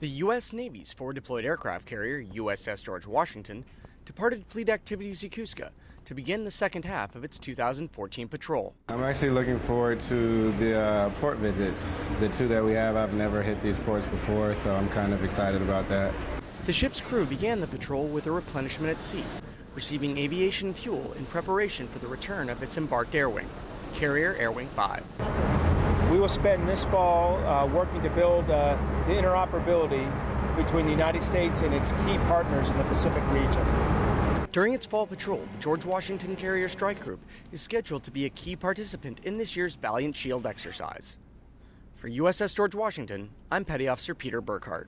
The U.S. Navy's forward deployed aircraft carrier, USS George Washington, departed Fleet Activities Yokosuka to begin the second half of its 2014 patrol. I'm actually looking forward to the uh, port visits. The two that we have, I've never hit these ports before, so I'm kind of excited about that. The ship's crew began the patrol with a replenishment at sea, receiving aviation fuel in preparation for the return of its embarked air wing, Carrier Air Wing 5. We will spend this fall uh, working to build uh, the interoperability between the United States and its key partners in the Pacific region. During its fall patrol, the George Washington Carrier Strike Group is scheduled to be a key participant in this year's Valiant Shield exercise. For USS George Washington, I'm Petty Officer Peter Burkhart.